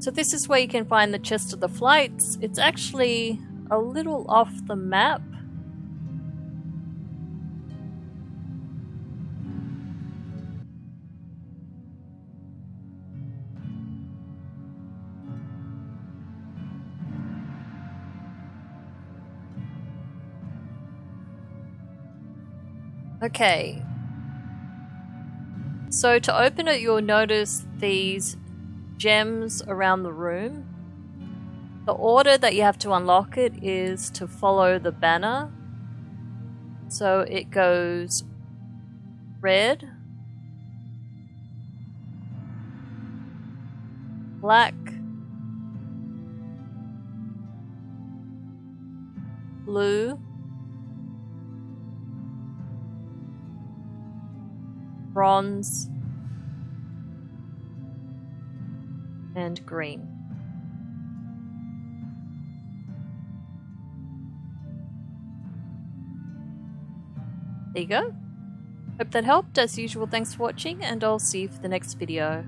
So this is where you can find the chest of the flights. It's actually a little off the map. Okay. So to open it, you'll notice these gems around the room. The order that you have to unlock it is to follow the banner. So it goes red, black, blue, bronze, and green. There you go. Hope that helped. As usual, thanks for watching, and I'll see you for the next video.